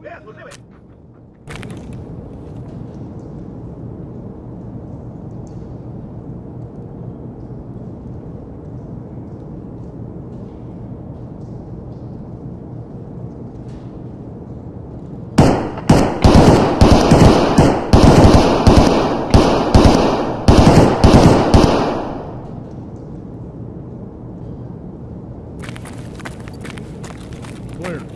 Mesmo, Jimmy! clear.